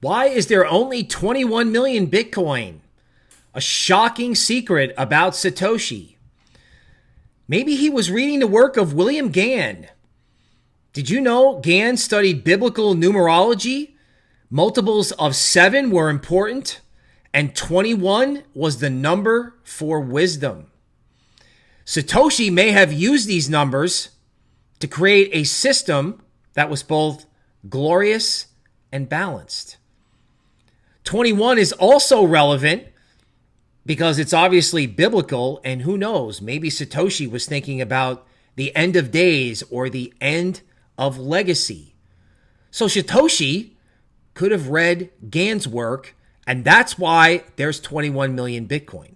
Why is there only 21 million Bitcoin? A shocking secret about Satoshi. Maybe he was reading the work of William Gann. Did you know Gann studied biblical numerology? Multiples of seven were important, and 21 was the number for wisdom. Satoshi may have used these numbers to create a system that was both glorious and balanced. 21 is also relevant because it's obviously biblical, and who knows, maybe Satoshi was thinking about the end of days or the end of legacy. So Satoshi could have read Gann's work, and that's why there's 21 million Bitcoin.